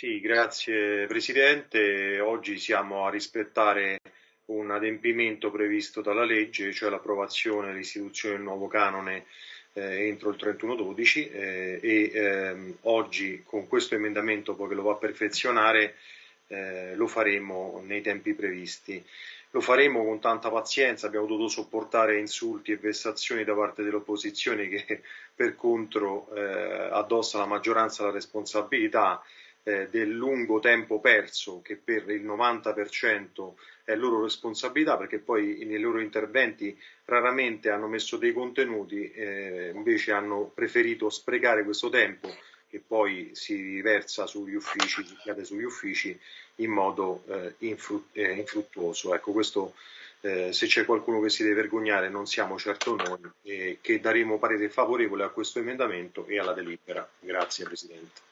Sì, grazie Presidente. Oggi siamo a rispettare un adempimento previsto dalla legge, cioè l'approvazione e l'istituzione del nuovo canone eh, entro il 31-12 eh, e ehm, oggi con questo emendamento poi che lo va a perfezionare eh, lo faremo nei tempi previsti. Lo faremo con tanta pazienza, abbiamo dovuto sopportare insulti e vessazioni da parte dell'opposizione che per contro eh, addossa alla maggioranza la responsabilità eh, del lungo tempo perso che per il 90% è loro responsabilità perché poi nei loro interventi raramente hanno messo dei contenuti, eh, invece hanno preferito sprecare questo tempo che poi si riversa sugli uffici, si cade sugli uffici in modo eh, infrut eh, infruttuoso. Ecco, questo eh, se c'è qualcuno che si deve vergognare non siamo certo noi, eh, che daremo parere favorevole a questo emendamento e alla delibera. Grazie Presidente.